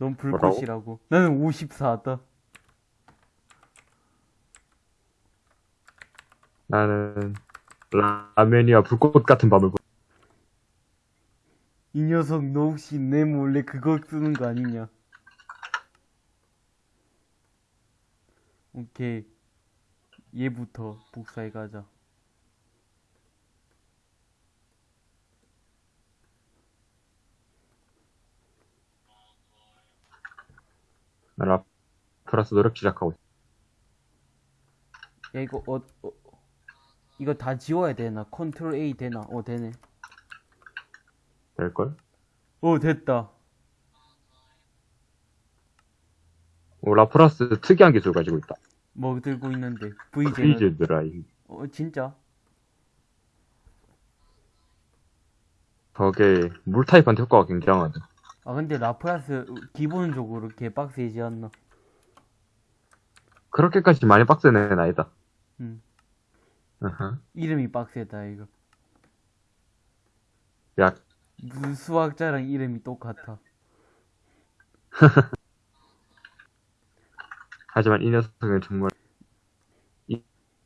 넌 불꽃이라고. 나는 54다. 나는 라면이와 불꽃 같은 밤을 보... 이 녀석 너 혹시 내 몰래 그거 쓰는 거 아니냐? 오케이. 얘부터 복사해 가자. 나 라프라스 노력 시작하고 있어. 야 이거 어, 어 이거 다 지워야 되나? 컨트롤 A 되나? 어 되네. 될걸? 어 됐다. 오, 라프라스 특이한 기술 가지고 있다. 뭐 들고 있는데 VJ. Freeze Dry. 어 진짜? 저게 물 타입한테 효과가 굉장하다. 아 근데 라프라스 기본적으로 개 빡세지 않나? 그렇게까지 많이 빡센 애는 아니다. 음. 아하. 이름이 빡세다 이거. 야, 무슨 수학자랑 이름이 똑같아. 하지만 이 녀석은 정말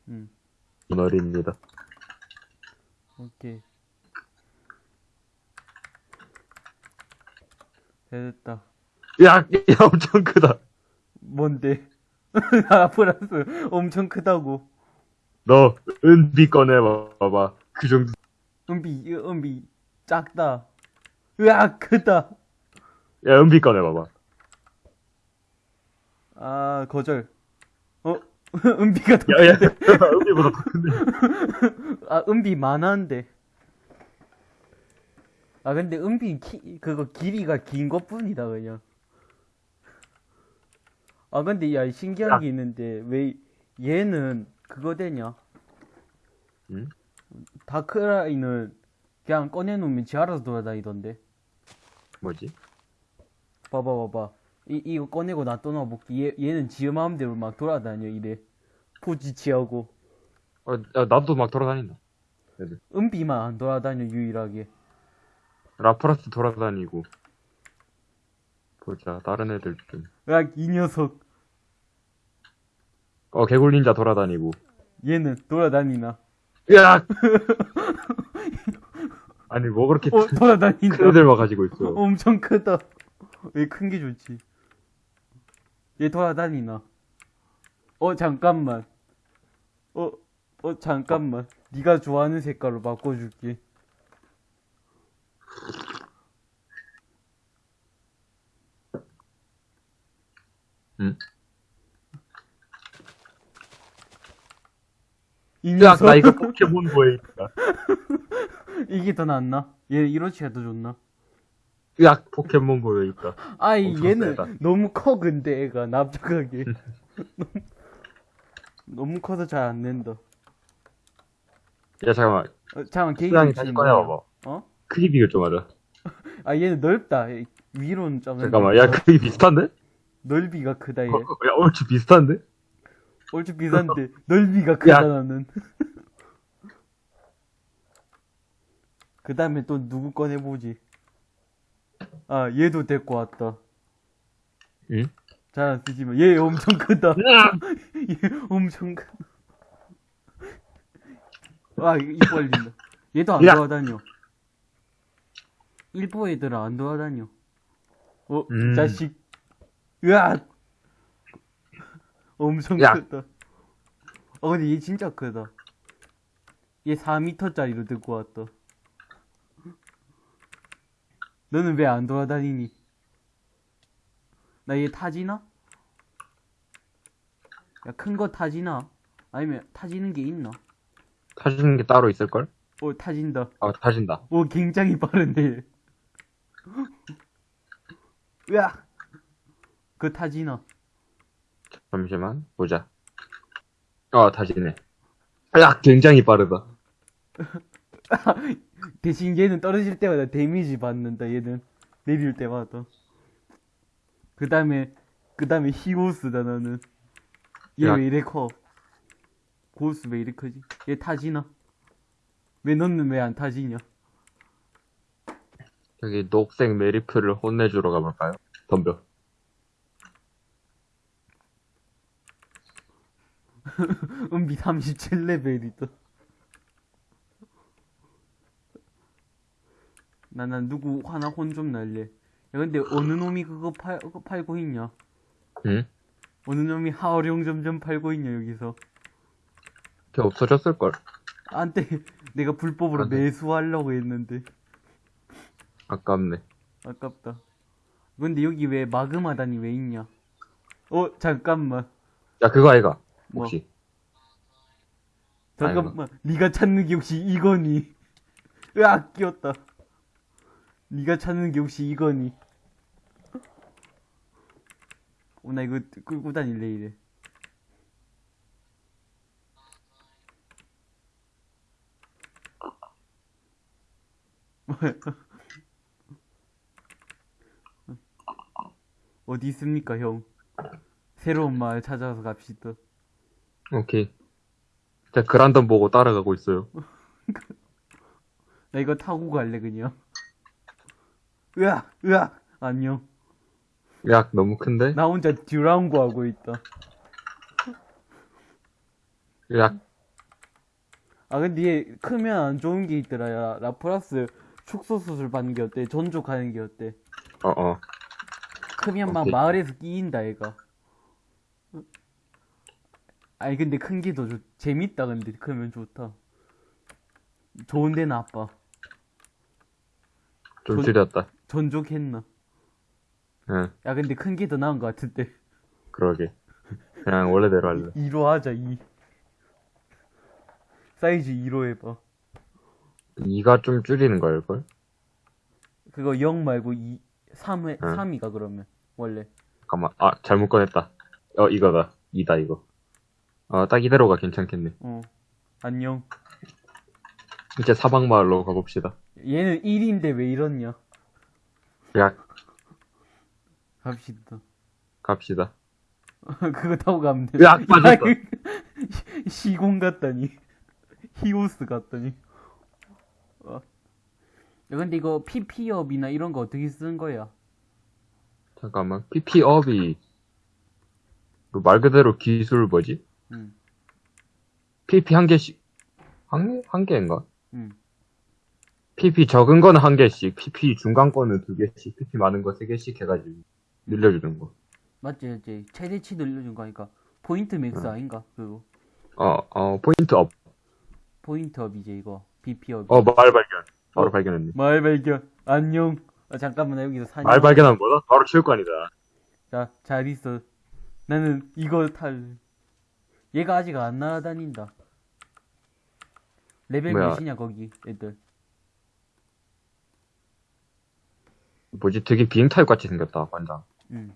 음. 어린입니다. 오케이. 됐다. 야, 야, 엄청 크다. 뭔데? 라프라스 엄청 크다고. 너 은비 꺼내봐봐. 그 정도. 은비, 은비 작다. 으악 크다. 야, 은비 꺼내봐봐. 아 거절. 어? 은비가 더 야, 야, 은비보다 더 큰데. 아, 은비 많았는데. 아, 근데 은비 키, 그거 길이가 긴 것 뿐이다, 그냥. 아, 근데 야, 신기한 야. 게 있는데, 왜 얘는 그거 되냐? 응? 다크라인을 그냥 꺼내놓으면 지 알아서 돌아다니던데. 뭐지? 봐봐, 봐봐. 이, 이거 꺼내고 놔둬놔볼게. 얘, 얘는 지 마음대로 막 돌아다녀, 이래. 포지 취하고. 어, 야, 나도 막 돌아다닌다. 은비만 안 돌아다녀, 유일하게. 라프라스 돌아다니고. 보자, 다른 애들 좀. 야, 이 녀석. 어, 개굴 닌자 돌아다니고. 얘는 돌아다니나? 야! 아니, 뭐 그렇게 어, 돌아다닌다. 큰 애들만 가지고 있어. 엄청 크다. 왜 큰 게 좋지? 얘 돌아다니나? 어, 잠깐만. 어, 어, 잠깐만. 네가 좋아하는 색깔로 바꿔줄게. 응? 이 야, 녀석, 나 이거 포켓몬고에 있다. 이게 더 낫나? 얘 이로치가 더 좋나? 야, 포켓몬 고에 있다. 아이, 얘는 세다. 너무 커, 근데 애가, 납작하게. 너무 커서 잘안 된다. 야, 잠깐만. 어, 잠깐만, 위치는 다시? 꺼내봐봐. 어? 크기 비교 좀 하자. 아, 얘는 넓다. 얘 위로는 좀. 잠깐만, 야, 크기 비슷한데? 넓이가 크다, 얘. 어, 야, 얼추 비슷한데? 얼추 비싼데 넓이가 크다 야. 나는 그 다음에 또 누구 꺼내보지 아 얘도 데리고 왔다 응? 잘안 쓰지만 얘 엄청 크다 얘 엄청 크다 아입 벌린다 얘도 안 야. 돌아다녀 일부 애들은 안 돌아다녀 어 음. 자식 으악 엄청 야. 크다 어 근데 얘 진짜 크다 얘 4m짜리로 들고 왔다 너는 왜 안 돌아다니니 나 얘 타지나? 야 큰 거 타지나? 아니면 타지는 게 있나? 타지는 게 따로 있을걸? 어 타진다 아, 타진다. 오 굉장히 빠른데 으악 그 타지나 잠시만, 보자. 어, 타지네. 야, 굉장히 빠르다. 대신 얘는 떨어질 때마다 데미지 받는다 얘는 내릴 때마다 그 다음에 그 다음에 히오스다 나는 얘 야. 왜 이래 커 고스 왜 이래 크지 얘 타지나 왜 너는 왜 안 타지냐 여기 녹색 메리프를 혼내주러 가볼까요? 덤벼. 은비 37레벨도 있다. 나, 나 누구 하나 혼 좀 날래. 야, 근데 어느 놈이 그거 팔, 그거 팔고 있냐? 응? 어느 놈이 하어룡 점점 팔고 있냐, 여기서. 걔 없어졌을걸. 안 돼. 내가 불법으로 매수하려고 했는데. 아깝네. 아깝다. 근데 여기 왜 마그마단이 왜 있냐? 어, 잠깐만. 야, 그거 아이가. 뭐? 혹시. 잠깐만. 네가 찾는 게 혹시 이거니? 으악, 끼었다. 네가 찾는 게 혹시 이거니? 어, 나 이거 끌고 다닐래, 이래. 어디 있습니까, 형? 새로운 마을 찾아서 갑시다. 오케이. 자, 그란덤 보고 따라가고 있어요. 나 이거 타고 갈래, 그냥. 으악, 으악, 안녕. 야, 너무 큰데? 나 혼자 듀랑고 하고 있다. 야, 아, 근데 얘 크면 안 좋은 게 있더라, 야. 라프라스 축소 수술 받는 게 어때? 전족하는 게 어때? 어, 어. 크면 막. 마을에서 끼인다, 얘가. 아니, 근데 큰 게더 좋, 재밌다, 근데 크면 좋다. 좋은데 나빠. 좀 돈- 줄였다. 전족했나? 응, 야, 근데 큰 게 더 나은 것 같은데. 그러게. 그냥 원래대로 할래. 2로 하자, 2. 사이즈 2로 해봐. 이가 좀 줄이는 걸걸? 그거 0 말고 2, 3회, 응. 3이가 그러면. 원래. 잠깐만. 아, 잘못 꺼냈다. 어, 이거다. 이다, 이거. 어, 딱 이대로가 괜찮겠네. 어. 안녕. 이제 사방마을로 가봅시다. 얘는 1인데 왜 이러냐? 야, 갑시다. 갑시다. 그거 타고 가면 돼. 으악, 빠졌다. 시- 시공 같다니. 히오스 같다니. 어. 야, 근데 이거 PP업이나 이런 거 어떻게 쓰는 거야? 잠깐만. PP업이, 그말 그대로 기술 뭐지? 응, PP 한 개씩, 한, 한 개인가? 응. PP 적은 거는 한 개씩, PP 중간 거는 두 개씩, PP 많은 거 세 개씩 해가지고 늘려주는 거. 맞지, 맞지. 최대치 늘려준 거니까. 포인트 max 응. 아닌가? 그거. 어, 어, 포인트 up. 포인트 up 이제 이거. PP up. 어, 말 발견. 바로 어. 발견했네. 말 발견. 안녕. 아, 잠깐만, 나 여기서 사냥. 말 발견하면 뭐다? 바로 체육관이다. 자, 잘 있어. 나는 이거 탈. 얘가 아직 안 날아다닌다. 레벨 뭐야? 몇이냐, 거기, 애들. 뭐지? 되게 비행 타입 같이 생겼다, 관장. 응.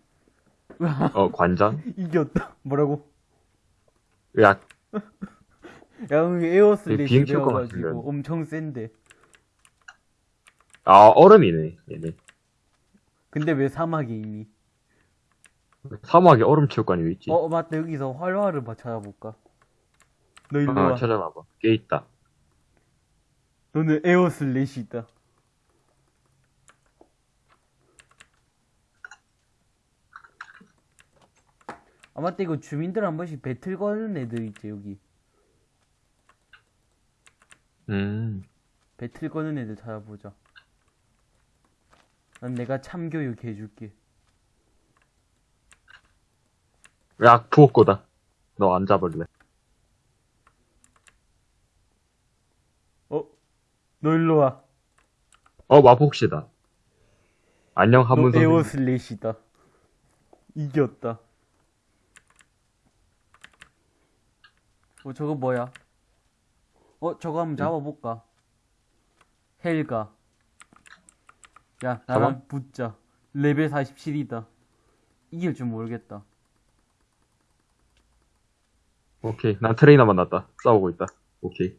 어, 관장? 이겼다. 뭐라고? 야, 야, 되게 비행 배워가지고 같은데. 엄청 센데. 아, 얼음이네, 얘네. 근데 왜 사막에 있니? 사막에 얼음 체육관이 왜 있지? 어, 맞다. 여기서 활화르바 찾아볼까? 너 일로 아, 와. 찾아봐봐. 꽤 있다. 너는 Air Slash 있다. 아, 맞다. 이거 주민들 한 번씩 배틀 거는 애들 있지, 여기. 음, 배틀 거는 애들 찾아보자. 난 내가 참교육 해줄게. 야, 부엌고다. 너 안 잡을래. 어? 너 일로 와. 어, 마폭시다. 안녕, 너 한문 선생님. 에어슬래시다. 이겼다. 어, 저거 뭐야? 어, 저거 한번 잡아볼까? 헬가. 야, 나랑 붙자. 레벨 47이다. 이길 줄 모르겠다. 오케이. 난 트레이너 만났다. 싸우고 있다. 오케이.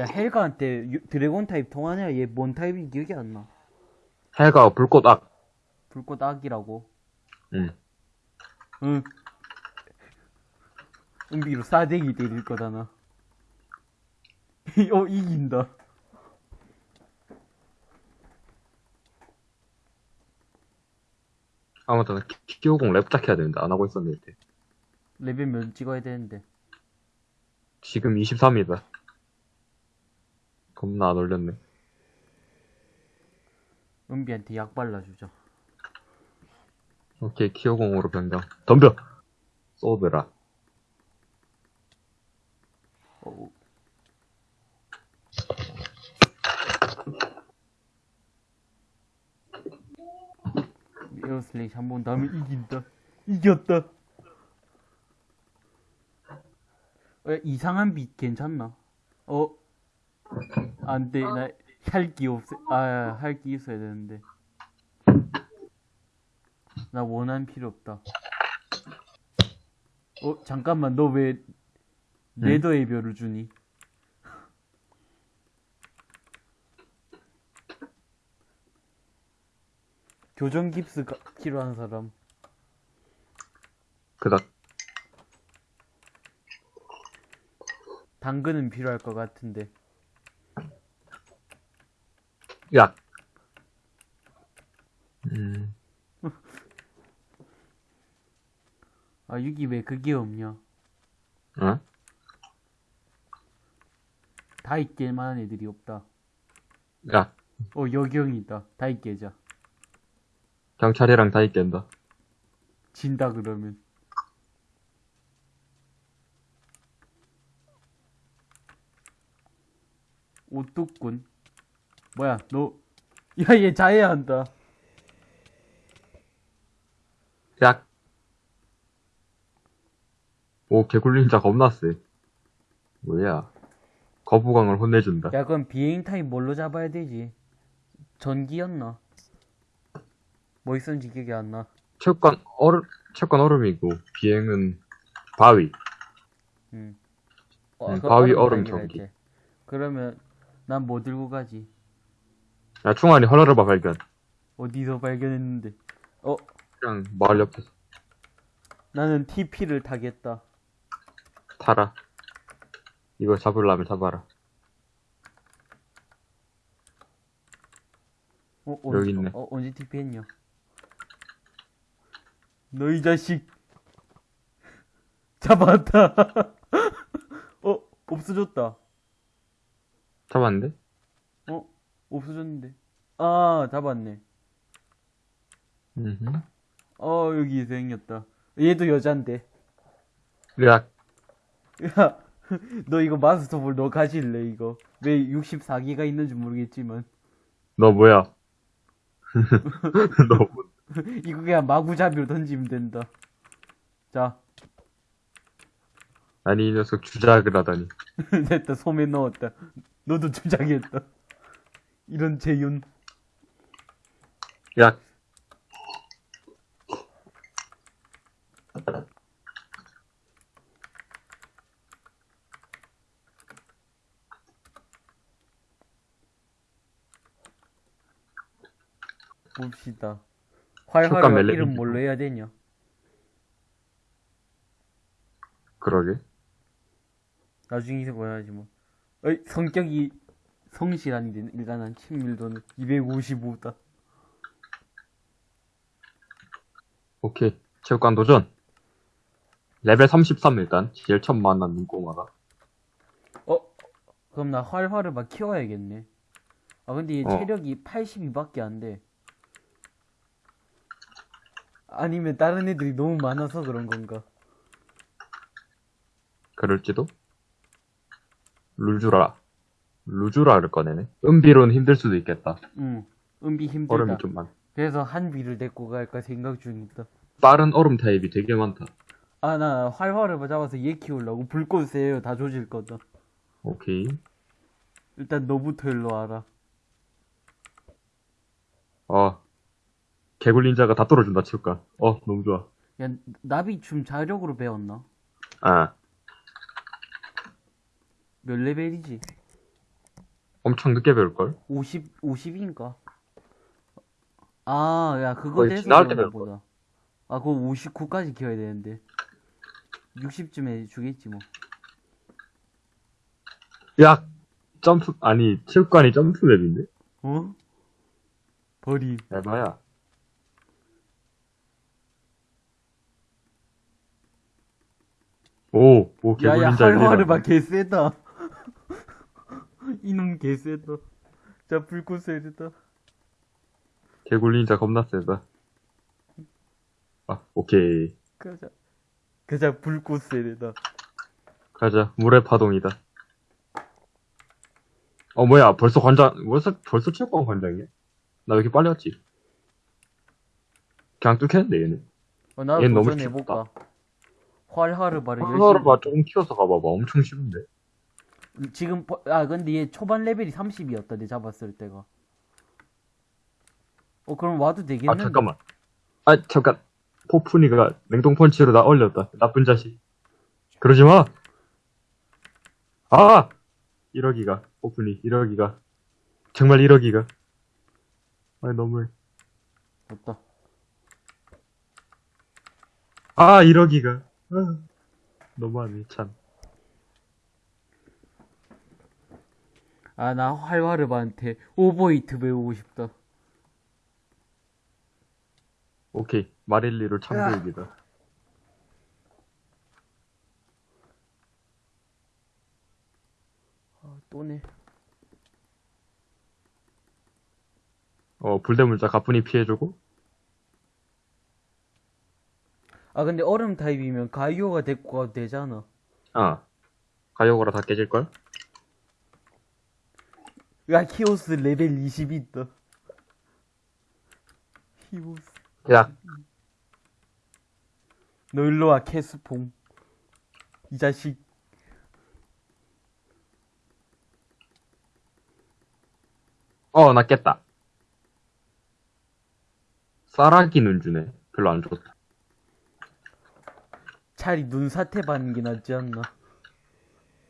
야, 헬가한테 유- 드래곤 타입 통하냐? 얘 뭔 타입인지 기억이 안 나. 해가 불꽃 악. 불꽃 악이라고. 응. 응. 은비로 싸대기 때릴 거잖아. 어, 이긴다. 아무튼, 키오공 랩작 해야 되는데, 안 하고 있었는데. 레벨 몇 찍어야 되는데. 지금 23이다. 겁나 안 올렸네. 은비한테 약 발라주자. 오케이, 키오공으로 변경. 덤벼! 쏘드라. 어, 에어슬레이시 한 번 다음에 이긴다. 이겼다. 어, 이상한 빛 괜찮나? 어? 안 돼. 나 혈기 없어. 아, 혈기 있어야 되는데. 나 원한 필요 없다. 어, 잠깐만. 너 왜 레더 의 별을 주니? 교정 깁스 가- 필요한 사람. 그닥. 당근은 필요할 것 같은데. 야! 음, 아, 여기 왜 그게 없냐? 어? 다 있길 만한 애들이 없다. 야, 어, 여경이 있다. 다 있게자. 경찰이랑 다 있겠다. 진다, 그러면. 오뚜꾼. 뭐야, 너. 야, 얘 자해한다. 야! 오, 개굴린자 겁나 세. 뭐야. 거부광을 혼내준다. 야, 그럼 비행 타입 뭘로 잡아야 되지? 전기였나? 뭐 있었는지 기억이 안 나. 체육관 얼음, 체육관 얼음이고, 비행은 바위. 응. 응, 그 바위 얼음 전기. 때. 그러면 난 뭐 들고 가지? 야, 충환이 헐러르바 발견. 어디서 발견했는데? 어, 그냥 마을 옆에서 나는 TP를 타겠다. 타라. 이거 잡으려면 잡아라. 어, 여기 있네. 어, 언제 TP 했냐? 너이 자식. 잡았다. 어, 없어졌다. 잡았는데? 어, 없어졌는데. 아, 잡았네. 음. 어, 여기 생겼다. 얘도 여잔데. 야, 야, 너 이거 마스터볼 너 가질래, 이거. 왜 64기가 있는지 모르겠지만. 너 뭐야? 너, 뭐- 이거 그냥 마구잡이로 던지면 된다. 자, 아니, 이 녀석 주작을 하다니. 됐다, 소매 넣었다. 너도 주작했다. 이런 재윤. 야, 봅시다. 효과 활활 멜레- 이름 뭘로 해야 되냐? 그러게. 나중에 해봐야지 뭐. 어이, 성격이 성실한데 일단 한 친밀도는 255다. 오케이. 체육관 도전. 레벨 33 일단. 제일 처음 만난 눈꼬마다. 어? 그럼 나 활활을 막 키워야겠네. 아 근데 얘 어. 체력이 82밖에 안 돼. 아니면 다른 애들이 너무 많아서 그런 건가? 그럴지도? 루주라. 루주라를 꺼내네. 은비로는 힘들 수도 있겠다. 응. 은비 힘들다. 얼음이 좀 많. 그래서 한비를 데리고 갈까 생각 중이다. 빠른 얼음 타입이 되게 많다. 아, 나 활활을 잡아서 얘 키우려고 불꽃 세요 다 조질 거다. 오케이. 일단 너부터 일로 와라. 어. 개굴린자가 다 뚫어준다, 체육관. 어, 너무 좋아. 야, 나비 춤 자력으로 배웠나? 아, 몇 레벨이지? 엄청 늦게 배울걸? 50, 50인가? 아, 야, 그거 돼서 그런가 보다. 아, 그거 59까지 키워야 되는데. 60쯤에 주겠지, 뭐. 야! 점프, 아니, 체육관이 점프 맵인데? 어? 버리. 에바야. 오, 오, 야야 개굴린 잘 할화르바 개쎄다 이놈 개쎄다 자 불꽃 세다 개굴린자 겁나 세다. 아, 오케이. 가자 가자 불꽃 세다 가자. 물의 파동이다. 어, 뭐야. 벌써 관장, 벌써, 벌써 체육관 관장이야? 나 왜 이렇게 빨리 왔지? 그냥 뚫겠는데, 얘는. 어, 나도 얘는 너무 도전해볼까 하나를 봐, 조금 키워서 가봐봐. 엄청 쉬운데. 지금 버- 아 근데 얘 초반 레벨이 30이었다 내 잡았을 때가 어 그럼 와도 아, 되겠는데 잠깐만. 아, 잠깐. 포푼이가 냉동 펀치로 나 얼렸다. 나쁜 자식. 그러지 마! 아! 1억이가. 포푼이, 1억이가. 정말 1억이가. 아, 너무해. 됐다 아, 1억이가. 아, 너무하네, 참. 아 나 활화르바한테 오버히트 배우고 싶다 오케이. 마릴리로 참교육이다. 아 또네 어, 불대물자 가뿐히 피해주고. 아 근데 얼음 타입이면 가이오가 데리고 가도 되잖아 아. 가요거라 다 깨질걸? 야 키오스 레벨 20 있다 키오스 야, 너 일로와 캐스퐁 이 자식 어, 나 깼다. 쌀아기 눈 주네. 별로 안 좋다. 차라리 눈사태 받는 게 낫지 않나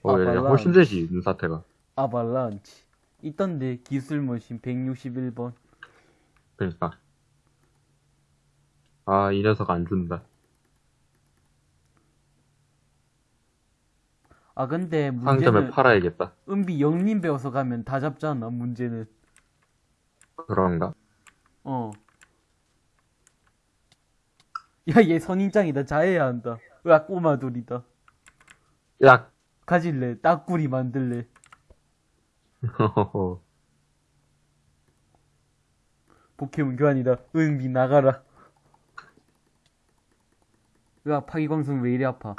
어, 아, 야, 야, 발라. 훨씬 되지, 눈사태가. 아발란치 있던데 기술 머신 161번 그러니까. 아, 이 녀석 안 준다. 아 근데 상점에 문제는 팔아야겠다. 은비 영림 배워서 가면 다 잡잖아 문제는 그런가? 어. 야, 얘 선인장이다. 자해야 한다. 으악, 꼬마돌이다. 야! 가질래. 딱구리 만들래. 포켓몬 교환이다. 은비 나가라. 으악, 파기광선 왜 이리 아파.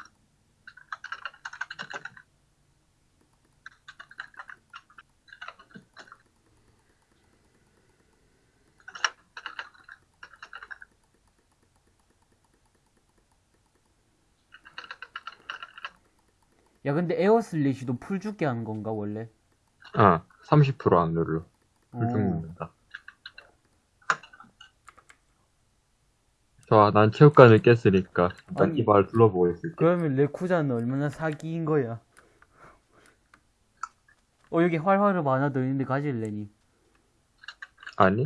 야, 근데 Air Slash도 풀 죽게 하는 건가, 원래? 어, 30%안 눌러. 어. 풀 죽는다. 좋아, 난 체육관을 깼으니까 일단 아니. 이발 둘러보고 있을게. 그러면 레쿠자는 얼마나 사기인 거야? 어, 여기 활화르바 하나 더 있는데 가질래니? 아니?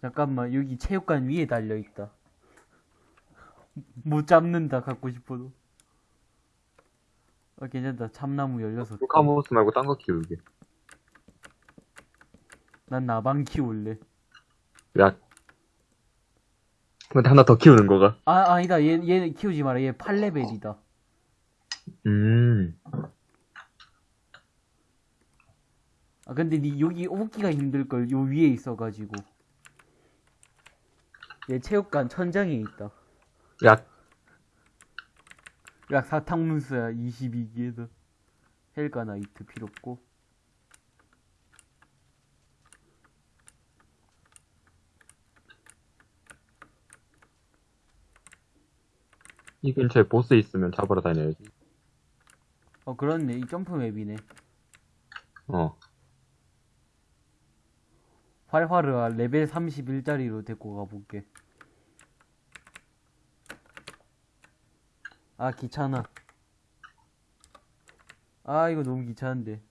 잠깐만, 여기 체육관 위에 달려있다. 못 잡는다, 갖고 싶어도. 어, 괜찮다. 참나무 16개. 루카모스 말고 딴 거 키우게. 난 나방 키울래. 야. 근데 하나 더 키우는 거가. 아, 아니다. 얘, 얘 키우지 마라. 얘 8레벨이다. 음. 아, 근데 니 여기 오기가 힘들걸. 요 위에 있어가지고. 얘 체육관 천장에 있다. 야, 약 사탕문수야. 22기에도 헬가 나이트 필요 없고. 이 근처에 보스 있으면 잡으러 다녀야지. 어 그렇네. 이 점프 맵이네. 어. 활활르아 레벨 31짜리로 데리고 가볼게 아 귀찮아 아 이거 너무 귀찮은데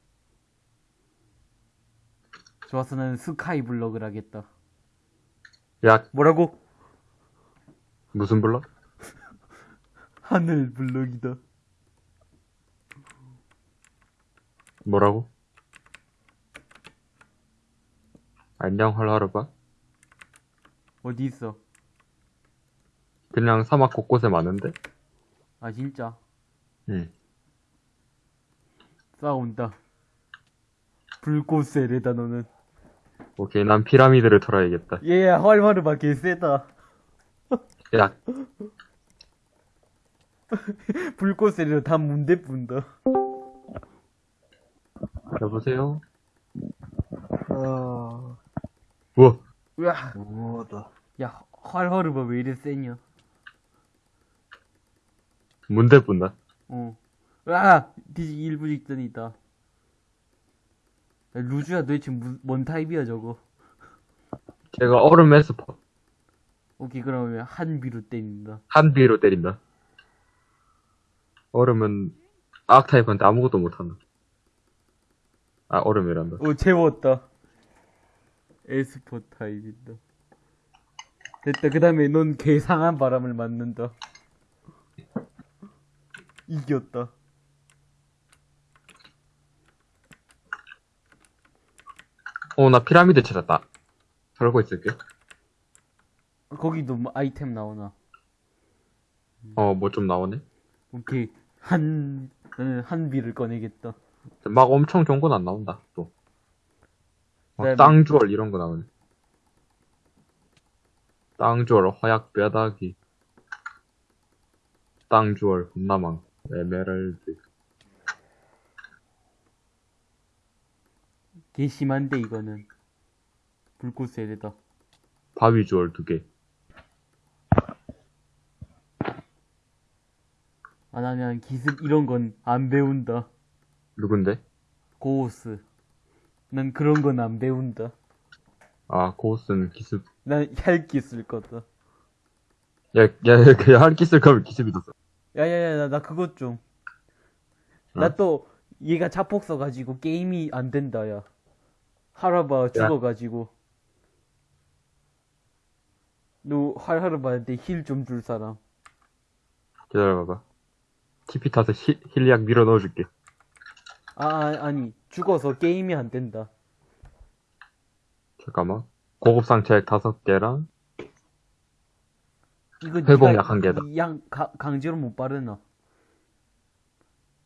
좋았어 나는 스카이 블럭을 하겠다 야, 뭐라고? 무슨 블럭? 하늘 블럭이다 뭐라고? 안녕, 헐하르바. 어디 있어? 그냥 사막 곳곳에 많은데? 아 진짜 응. 싸운다. 불꽃세례다, 너는. 오케이, 난 피라미드를 털어야겠다. 얘, 활활르바 개세다. 야, 불꽃세례로 다 문대 뿐다. 여보세요? 아, 우와, 으아, 뭐다. 야, 활활르바 왜 이래 세냐? 문대 뿐다. 어. 으아! 뒤지기 일부 직전이다. 야, 루즈야 도대체 무, 뭔 타입이야, 저거? 제가 얼음 에 스퍼. 오케이, 그러면 한비로 때린다. 한 비로 때린다. 얼음은 악 타입한테 아무것도 못한다. 아, 얼음이란다. 오, 재웠다. 에스포 타입이다. 됐다. 그 다음에 넌 괴상한 바람을 맞는다. 이겼다. 어, 나 피라미드 찾았다. 털고 있을게. 거기도 뭐 아이템 나오나. 어, 뭐 좀 나오네. 오케이. 한, 나는 한비를 꺼내겠다. 막 엄청 좋은 건 안 나온다, 또. 막 그다음에- 땅주얼 이런 거 나오네. 땅주얼, 화약 뼈다귀. 땅주얼, 군나망, 에메랄드. 개 심한데, 이거는. 불꽃 세례다. 바위주얼 두 개. 아, 나는 기습 이런 건 안 배운다. 누군데? 고우스. 난 그런 건 안 배운다. 아, 고스는 기습. 난 혈기 쓸 거다. 야, 야, 그냥 할 기술 가면 기습이 됐어. 야야야, 나, 나 그것 좀. 어? 나 또, 얘가 자폭 써가지고 게임이 안 된다, 야. 활화르바 죽어가지고. 너 활화르바한테 heal 좀 줄 사람. 기다려봐봐. TP 타서 heal, heal약 밀어 넣어줄게. 아, 아, 아니. 죽어서 게임이 안 된다. 잠깐만. 고급 상처약 다섯 개랑, 이거 회복약 네가 한 개다. 이 양, 가, 강제로 못 바르나?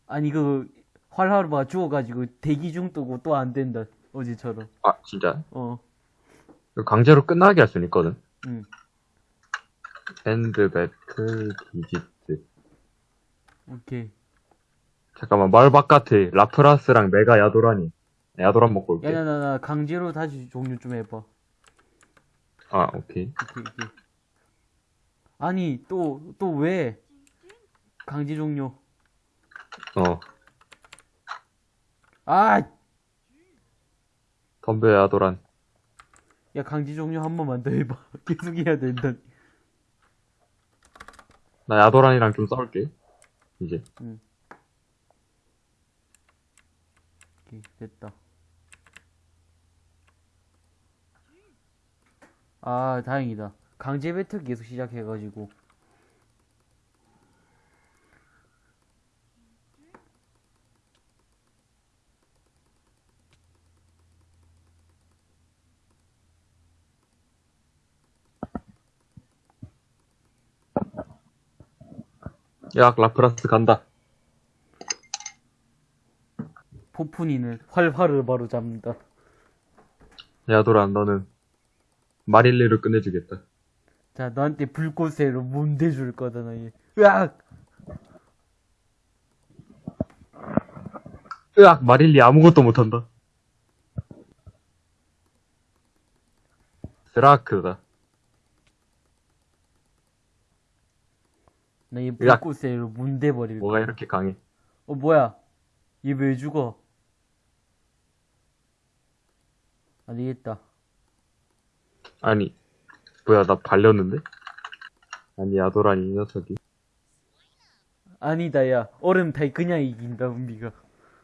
아니, 그, 활하르바 죽어가지고 대기 중 뜨고 또 안 된다. 어제처럼. 아, 진짜? 어, 강제로 끝나게 할 수는 있거든. 응. 핸드 배틀 디지트. 오케이. 잠깐만, 말 바깥에 라프라스랑 메가 야도라니. 야도란 먹고 올게. 야, 나, 나, 나, 강제로 다시 종료 좀 해봐. 아, 오케이. 오케이, 오케이. 아니, 또, 또 왜? 강제 종료. 어. 아! 덤벼 야 도란. 야, 강제 종료 한 번만 더 해봐. 계속 해야 된다. 나 야도란이랑 좀 싸울게. 이제. 오케이, 됐다. 아, 다행이다. 강제 배틀 계속 시작해가지고. 야, 라프라스 간다. 포푼이는 활활을 바로 잡는다. 야도란, 너는 마릴리를 끝내주겠다. 자, 너한테 불꽃새로 문대줄 거다, 너. 얘. 으악! 으악, 마릴리 아무것도 못한다. 스라크다. 나얘 으악. 불꽃새로 문대버릴 뭐가 거야. 이렇게 강해? 어, 뭐야? 얘 왜 죽어? 안 되겠다. 아니, 뭐야, 나 발렸는데? 아니, 야도란이 이 녀석이. 아니다, 야. 얼음 타이 그냥 이긴다, 은비가.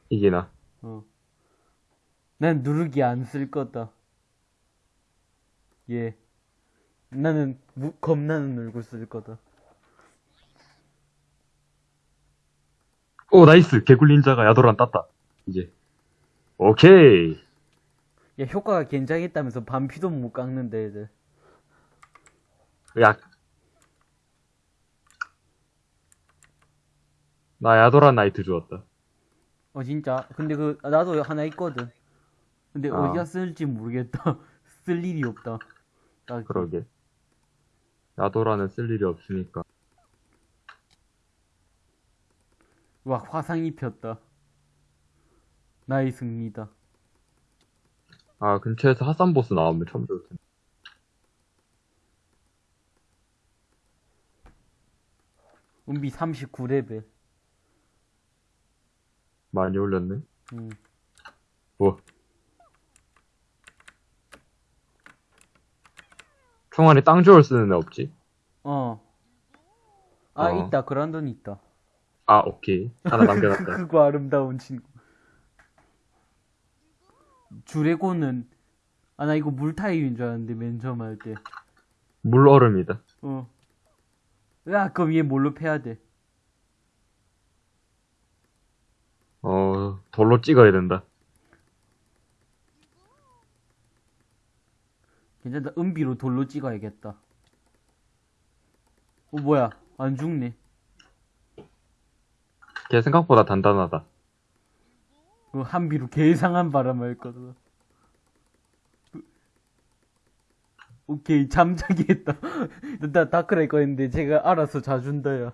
이기나. 어. 난 누르기 안 쓸 거다. 예. 나는 무, 겁나는 얼굴 쓸 거다. 오, nice! 개굴닌자가 야도란 땄다. 이제. 오케이! 야, 효과가 괜찮겠다면서 반피도 못 깎는데, 애들. 야, 나 야도란 나이트 주었다. 어 진짜 근데 그 아, 나도 하나 있거든 근데 아. 어디다 쓸지 모르겠다 쓸 일이 없다 딱 그러게. 야도란은 쓸 일이 없으니까. 와 화상 입혔다 나의 승리다 아, 근처에서 하산 보스 나오면 참 좋을 텐데. 은비 39레벨 많이 올렸네. 음. 뭐. 총알이 땅주얼 쓰는 애 없지? 어. 아, 어. 있다. 그란돈 있다. 아, 오케이. 하나 남겨놨다. 크고 아름다운 친구. 주레고는, 아, 나 이거 물 타입인 줄 알았는데, 맨 처음 할 때. 물얼음이다. 어. 야, 그럼 얘 뭘로 패야 돼? 어, 돌로 찍어야 된다. 괜찮다. 은비로 돌로 찍어야겠다. 어, 뭐야. 안 죽네. 걔 생각보다 단단하다. 그 한비로 개상한 바람을 거든. 오케이 잠자기 했다. 나 다크라이거 했는데 제가 알아서 자준다야.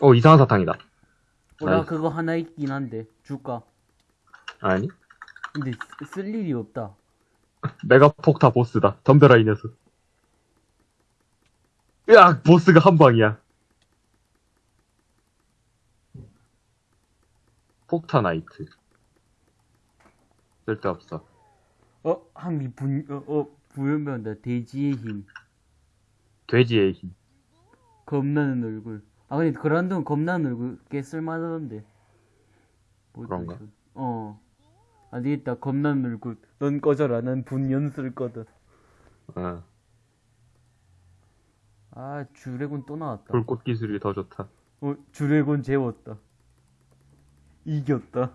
어, 이상한 사탕이다. 어, 나. 그거 하나 있긴 한데 줄까? 아니? 근데 쓰- 쓸 일이 없다. 메가 폭타 보스다. 덤벼라, 이 녀석. 으악! 보스가 한 방이야. 폭타 나이트. 쓸데없어. 어 한비 분 어, 어 부연병다 돼지의 힘 돼지의 힘. 겁나는 얼굴. 아 근데 그란돈 겁나는 얼굴 꽤 쓸만하던데. 뭐지, 그런가? 그- 어. 안 되겠다. 겁나는 얼굴. 넌 꺼져라. 난 분연 쓸 거든. 어, 아, 주레곤 또 나왔다. 불꽃 기술이 더 좋다. 어, 주레곤 재웠다. 이겼다.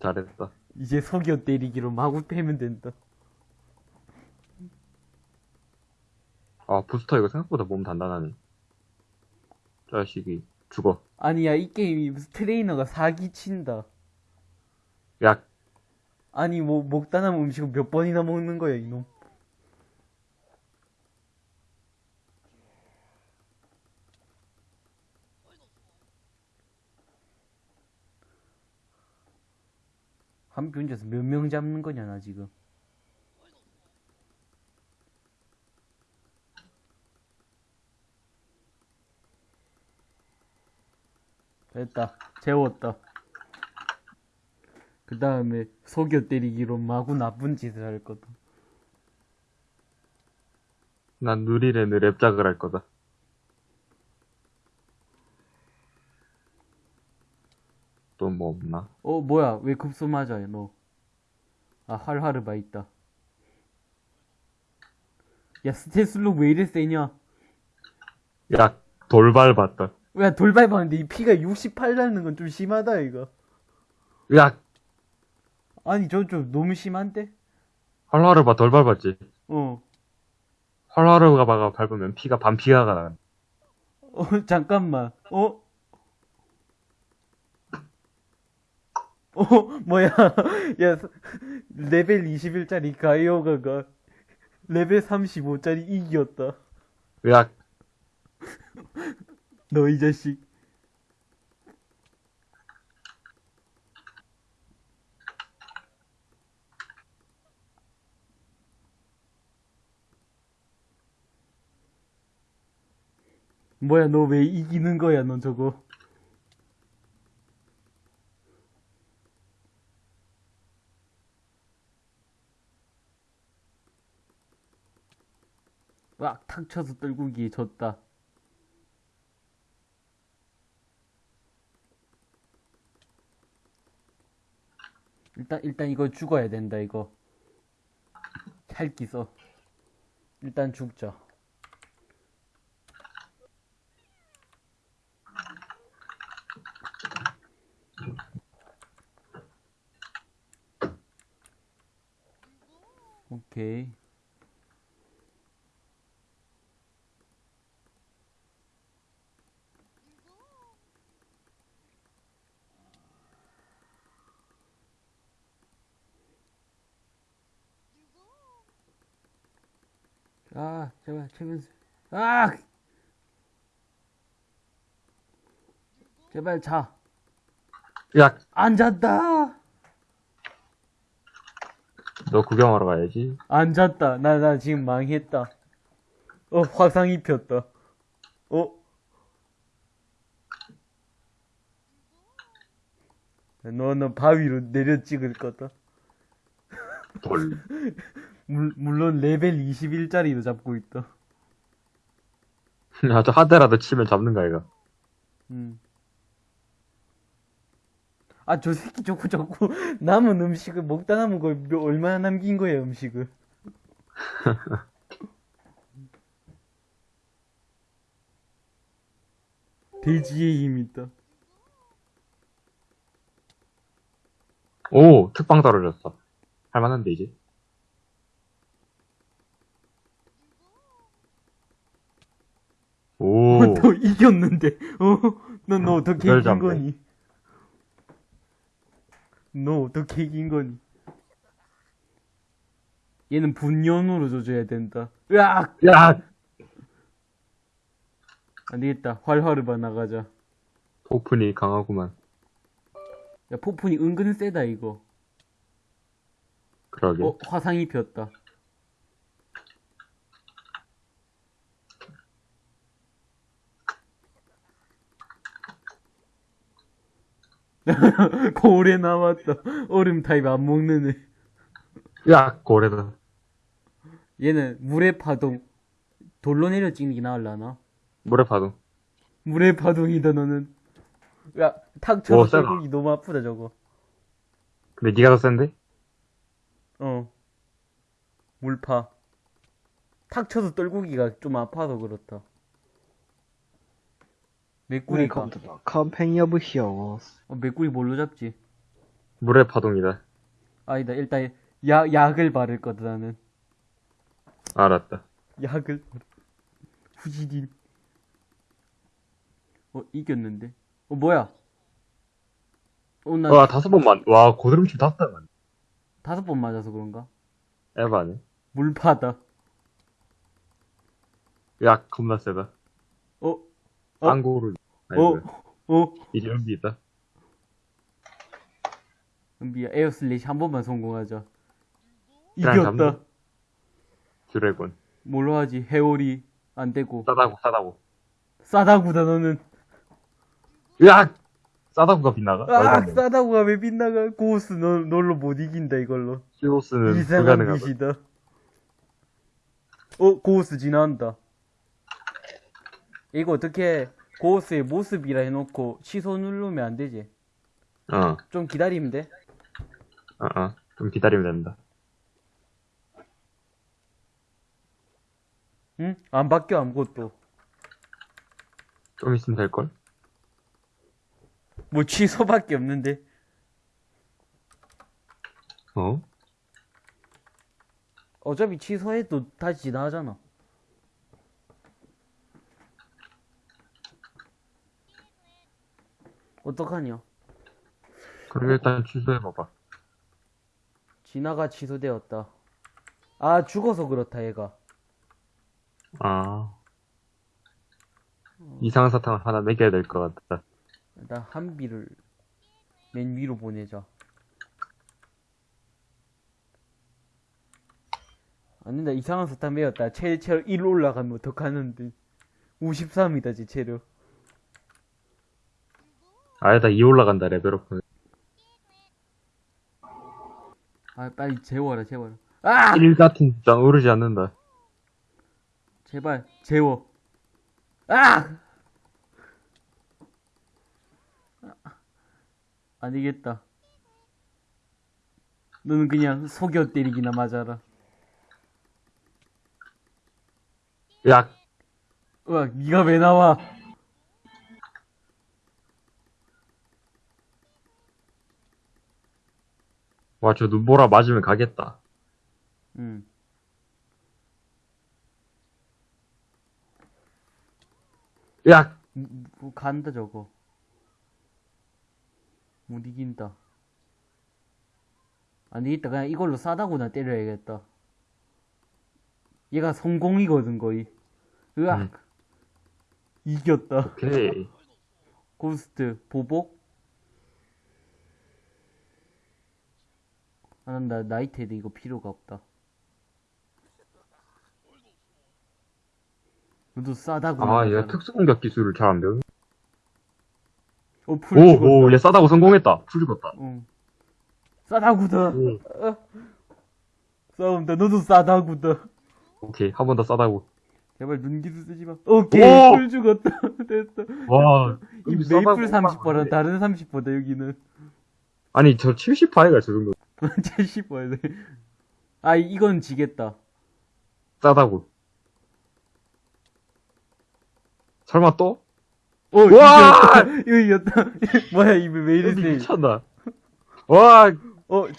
잘했다. 이제 속여 때리기로 마구 패면 된다. 아, 부스터 이거 생각보다 몸 단단하네. 자식이 죽어. 아니야, 이 게임이 무슨 트레이너가 사기친다. 야, 아니, 뭐, 먹다 남은 음식을 몇 번이나 먹는 거야, 이놈. 한 편에서 몇 명 잡는 거냐, 나 지금. 됐다. 재웠다. 그 다음에 속여 때리기로 마구 나쁜 짓을 할 거다. 난 누리레는 랩작을 할 거다. 또 뭐 없나? 어, 뭐야. 왜 급소 맞아요, 너? 아, 활활르바 있다. 야, 스테슬로 왜 이래 세냐? 야, 돌발 봤다. 야, 돌발 봤는데 이 피가 68 나는 건 좀 심하다, 이거. 야, 아니, 저 좀 너무 심한데? 활화르바 돌발 봤지? 어. 활화르바가 밟으면 피가 반피가 나. 어, 잠깐만. 어? 어, 뭐야. 야, 서- 레벨 21짜리 가이오가가 레벨 35짜리 이겼다. 야, 너이 자식. 뭐야, 너 왜 이기는 거야, 넌 저거. 막 탁 쳐서 떨구기에 졌다. 일단 일단 이거 죽어야 된다 이거. 찰기 써 일단 죽자. 오케이 아, 제발, 최면수. 아! 제발 자. 야, 안 잤다! 너 구경하러 가야지. 안 잤다. 나, 나 지금 망했다. 어, 화상 입혔다. 어? 너는 바위로 내려 찍을 거다. 돌. 물, 물론 레벨 21짜리도 잡고 있다. 아주 하드라도 치면 잡는 거 아이가. 음. 아, 저 새끼 자꾸 자꾸 남은 음식을 먹다 남은 걸 몇- 얼마나 남긴 거야, 음식을. 돼지의 힘 있다. 오, 특방 떨어졌어. 할만한데, 이제. 오, 너 이겼는데, 어? 넌너 어떻게 이긴 잡네. 거니? 너 어떻게 이긴 거니? 얘는 분연으로 줘줘야 된다. 으악! 야! 안 되겠다. 활활을 봐 나가자. 폭풍이 강하구만. 야, 폭풍이 은근 세다, 이거. 그러게. 어, 화상이 폈다. 고래 나왔다. 얼음 타입 안 먹는 애. 야, 고래다. 얘는 물의 파동. 돌로 내려 찍는 게 나을라나? 물에 파도. 물의 파동이다, 너는. 야, 탁 오, 쳐서 세다. 떨고기 너무 아프다, 저거. 근데 니가 더 센데? 어. 물파. 탁 쳐서 떨고기가 좀 아파서 그렇다. 메꾸리 컴, 컴팽이 오브 히어로스 어, 메꾸리 뭘로 잡지? 물의 파동이다. 아니다 일단 약, 약을 바를 거다 나는. 알았다. 약을. 후지딘 어 이겼는데? 어 뭐야? 어, 난... 와 다섯 번 맞, 와, 고드름치 다섯 번 다섯 번 맞아서 그런가? 에바네 물파다. 약 겁나 세다. 어? 어? 안고르 어, 어. 이제 연비 있다. 은비야, 에어 슬래시 한 번만 성공하자. 이겼다. 드래곤. 뭘로 하지? 해오리 안 되고. 싸다고, 싸다고. 싸다구다, 너는. 야! 싸다고가 빗나가? 아. 싸다구가 왜 빗나가? 고스, 너, 널로 못 이긴다, 이걸로. 히로스는 이상한 불가능하다. 짓이다. 어, 고스 지나간다. 이거 어떻게 고스의 모습이라 해놓고 취소 누르면 안 되지? 어, 좀 기다리면 돼? 어, 어. 좀 기다리면 된다. 응? 안 바뀌어, 아무것도. 좀 있으면 될걸? 뭐 취소밖에 없는데. 어? 어차피 취소해도 다시 지나가잖아. 어떡하냐? 그럼 일단 취소해봐봐. 지나가 취소되었다. 아, 죽어서 그렇다, 얘가. 아. 이상한 사탕을 하나 먹여야 될 것 같다. 일단 한비를 맨 위로 보내자. 안 된다. 이상한 사탕 매였다. 체, 체력 1 올라가면 어떡하는데. 53이다, 지 체력. 아니다, 2 올라간다, 레벨업은. 아, 빨리 재워라, 재워라. 아! 1 같은 숫자는 오르지 않는다. 제발, 재워. 아! 안 되겠다. 너는 그냥 속여 때리기나 맞아라. 야, 으악, 니가 왜 나와? 와, 저 눈보라 맞으면 가겠다. 응. 야! 뭐, 뭐 간다, 저거. 못 이긴다. 안 되겠다. 그냥 이걸로 싸다구나 때려야겠다. 얘가 성공이거든, 거의. 으악. 음. 이겼다. 오케이. 고스트, 보복? 아, 난 나, 나이테드 이거 필요가 없다. 너도 싸다구. 아, 얘 나가잖아. 특수 공격 기술을 잘 안 배우네. 어, 풀 오. 오, 얘 싸다구 성공했다. 풀 죽었다. 응. 싸다구다. 오, 싸움다. 너도 싸다구다. 오케이. 한 번 더 싸다구. 제발 눈기도 쓰지 마. 오케이. 오! 풀 죽었다. 됐어. 와. 이 메이플 막 30%랑 다른 30%다, 여기는. 아니, 저 70파이가 저 정도. 70%야 돼. 아, 이건 지겠다. 싸다고. 설마 또? 어, 와! 이거 이겼다. 뭐야, 이왜 이리 여기 세? 미쳤나? 와, 어,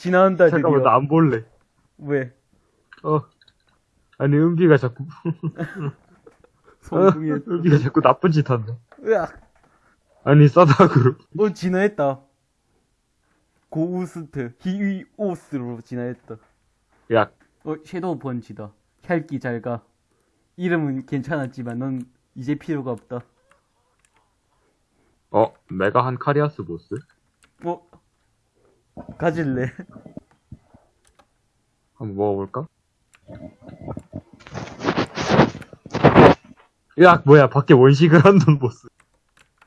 잠깐만, 드디어. 나안 볼래. 왜? 어. 아니, 은비가 자꾸, 성공했어. 은비가 자꾸 나쁜 짓 한다. 으악. 아니, 싸다고. 어, 진화했다. 고우스트, 히위오스로 진화했다. 야, 어, 섀도우 펀치다. 혈기 잘 가. 이름은 괜찮았지만 넌 이제 필요가 없다. 어, 메가 한 카리아스 보스? 뭐, 가질래? 한번 먹어볼까? 야, 뭐야, 밖에 원식을 한돈 보스.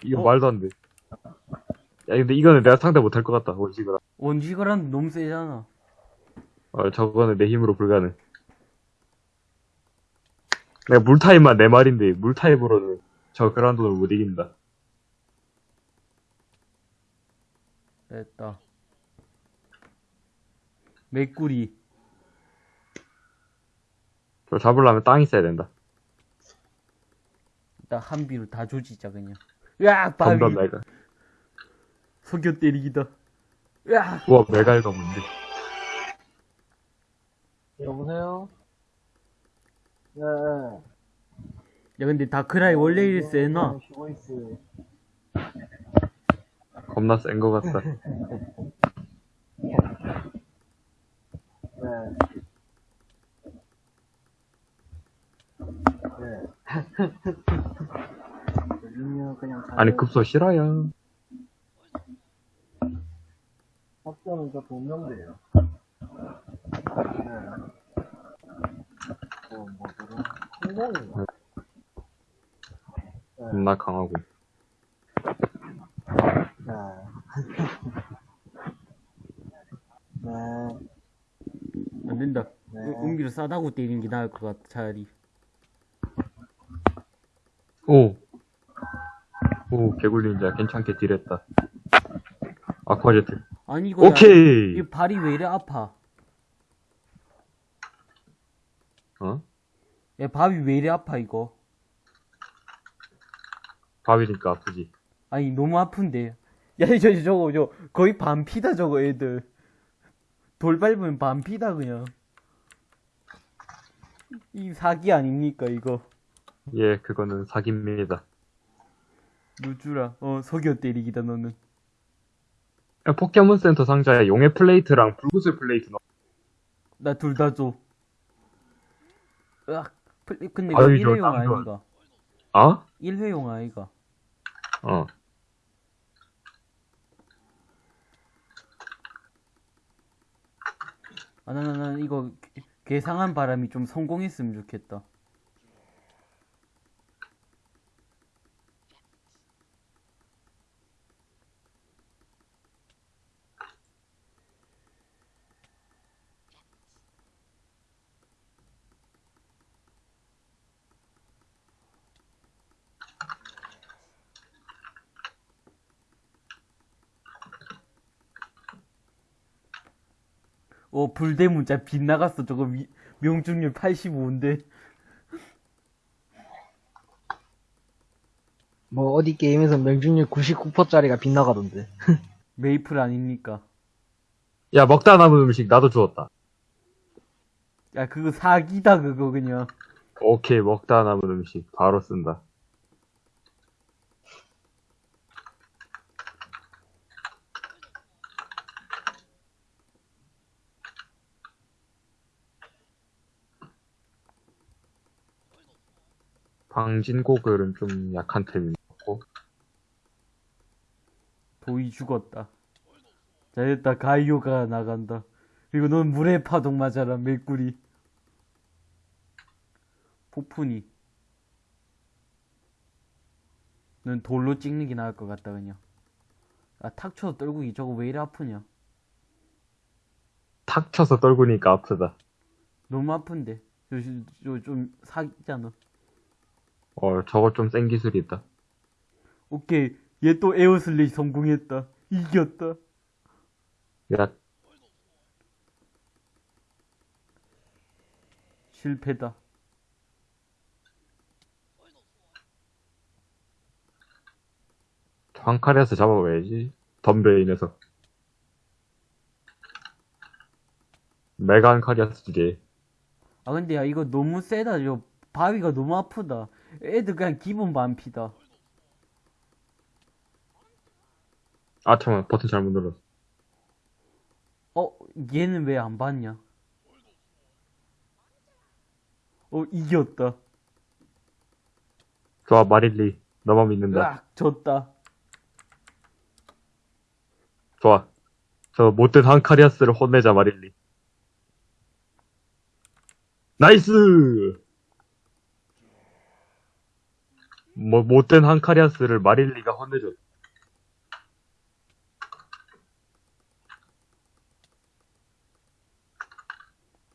이거 어? 말도 안 돼. 야, 근데 이거는 내가 상대 못할 것 같다. 한- 원지거란 너무 세잖아. 어, 저거는 내 힘으로 불가능. 내가 물타입만 네 마리인데, 물타입으로는 저 그란돈을 못 이긴다. 됐다. 메꾸리. 저 잡으려면 땅 있어야 된다. 일단 한 비로 다 조지자 그냥. 으악 바위. 점점 메가. 속여 때리기다. 으악. 우와, 메갈가 뭔데? 여보세요? 네. 야 근데 다크라이 원래 일 세나? 쉬고 있어. 겁나 센것 같다. 네. 네. 아니, 급소 싫어요. 학교는 저 동명대예요. 네. 어, 뭐, 그런, 성공인가? 네. 겁나 강하고. 네. 네. 안 된다. 네. 은- 은비로 싸다고 때리는 게 나을 것 같아 차라리. 오. 오, 개굴린자 괜찮게 딜했다. 아쿠아제트. 아니 이거 야, 오케이! 이 발이 왜 이래 아파? 어? 야 밥이 왜 이래 아파 이거? 밥이니까 아프지. 아니 너무 아픈데. 야 저, 저 저거 저 거의 반피다 저거 애들. 돌 밟으면 반피다 그냥. 이 사기 아닙니까 이거? 예, 그거는 사기입니다. 누주라. 어 속여 때리기다 너는. 야, 포켓몬 센터 상자에 용의 플레이트랑 불구슬 플레이트 넣어. 나 둘 다 줘. 으악. 플- 근데 아유, 이거 저 1회용 땀 좋아. 아이가? 아? 1회용 아이가? 어. 아, 나, 나, 나, 이거, 괴- 괴상한 바람이 좀 성공했으면 좋겠다. 어, 불대문자 빗나갔어. 저거 미, 명중률 85인데. 뭐, 어디 게임에서 명중률 99%짜리가 빗나가던데. 메이플 아닙니까? 야, 먹다 남은 음식 나도 주었다. 야, 그거 사기다, 그거 그냥. 오케이, 먹다 남은 음식 바로 쓴다. 방진고글은 좀 약한 템인 것 같고. 도이 죽었다. 자, 됐다. 가이오가 나간다. 그리고 넌 물의 파동 맞아라, 메꾸리. 폭풍이. 넌 돌로 찍는 게 나을 것 같다, 그냥. 아, 탁 쳐서 떨구기 저거 왜 이리 아프냐? 탁 쳐서 떨구니까 아프다. 너무 아픈데. 저, 저, 좀 사기잖아. 어, 저거 좀 센 기술이 있다. 오케이. 얘 또 에어슬레이 성공했다. 이겼다. 야, 실패다. 황칼에서 잡아봐야지. 덤벼, 이 녀석. 메간 카리아스지. 아 근데 야 이거 너무 세다 저 바위가 너무 아프다 애들 그냥 기본 반피다 아, 잠깐만, 버튼 잘못 눌렀어. 어 얘는 왜 안 봤냐 어 이겼다 좋아, 마릴리. 너만 믿는다. 으악 졌다 좋아. 저 못된 한카리아스를 혼내자, 마릴리. 나이스! 뭐, 못된 한카리아스를 마릴리가 혼내줘.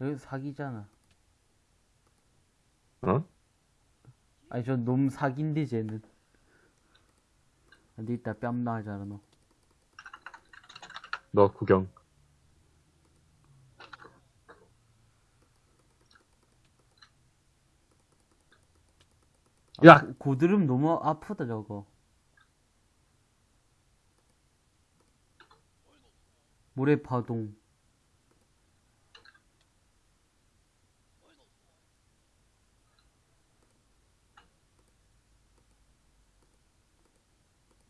여기 사기잖아 어? 아니 저 너무 사기인데 쟤는 근데 이따 뺨 나잖아 너 너 구경. 야! 고- 고드름 너무 아프다 저거. 모래 파동.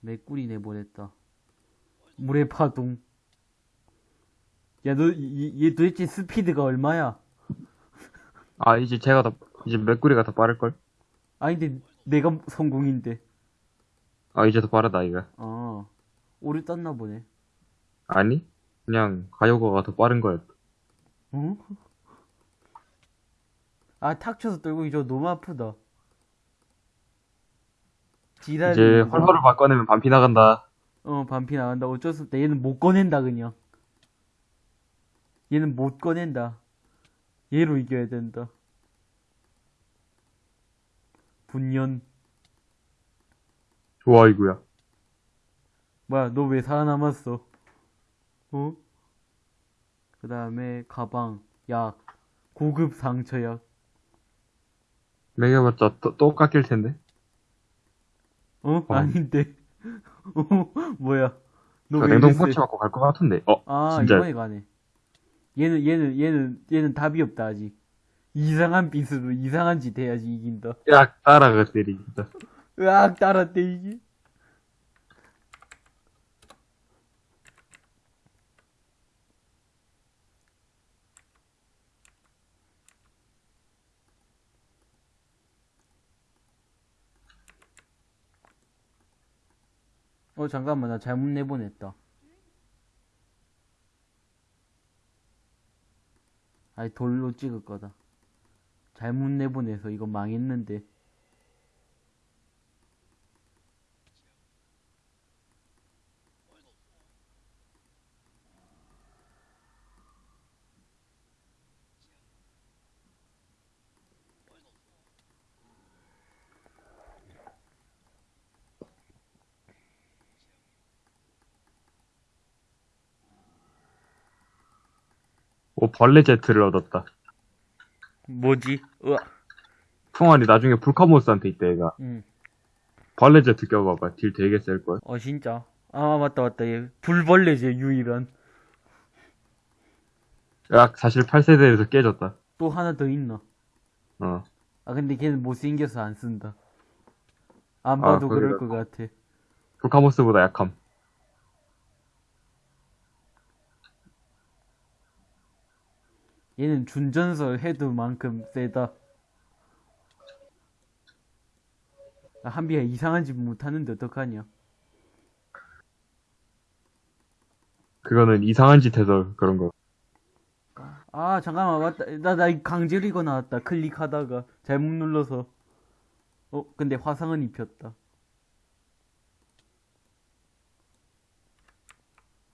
메꾸리 내보냈다. 모래 파동. 야너얘 도대체 스피드가 얼마야? 아, 이제 제가 더, 이제 메꾸리가 더 빠를걸? 아니 근데 내가 성공인데 아, 이제 더 빠르다, 이거. 아 오류 떴나 보네 아니? 그냥, 가요거가 더 빠른 거였다. 어? 아, 탁 쳐서 떨고 저 너무 아프다. 지랄. 이제 헐헐을 바꿔내면 반피 나간다. 어, 반피 나간다. 어쩔 수 없다. 얘는 못 꺼낸다, 그냥. 얘는 못 꺼낸다. 얘로 이겨야 된다. 분연. 좋아, 이거야. 뭐야, 너 왜 살아남았어? 어? 그 다음에, 가방, 약, 고급 상처약. 매겨봤자 또, 또 깎일 텐데. 어? 어. 아닌데. 어? 뭐야? 너그왜 냉동? 펀치 맞고 갈 것 같은데. 어, 아, 진짜. 이번에 가네. 얘는, 얘는, 얘는, 얘는 답이 없다, 아직. 이상한 빗으로 이상한 짓 해야지 이긴다. 야, 따라가, 때리, 진짜. 으악, 따랐대, 이게. 어, 잠깐만, 나 잘못 내보냈다. 아니, 돌로 찍을 거다. 잘못 내보내서 이거 망했는데. 오, 벌레 제트를 얻었다. 뭐지? 으악. 총알이 나중에 불카모스한테 있다, 얘가. 응. 벌레 제트 껴봐봐. 딜 되게 셀걸. 어, 진짜. 아, 맞다, 맞다. 얘 불벌레지, 유일한. 야, 사실 8세대에서 깨졌다. 또 하나 더 있나? 어. 아, 근데 걔는 못생겨서 안 쓴다. 안 아, 봐도 그럴 그래요? 것 같아. 불카모스보다 약함. 얘는 준전설 해도 만큼 세다. 아, 한비야 이상한 짓 못하는데 어떡하냐? 그거는 이상한 짓 해서 그런 거. 아 잠깐만 맞다. 나 나 강제로 이거 나왔다. 클릭하다가 잘못 눌러서. 어 근데 화상은 입혔다.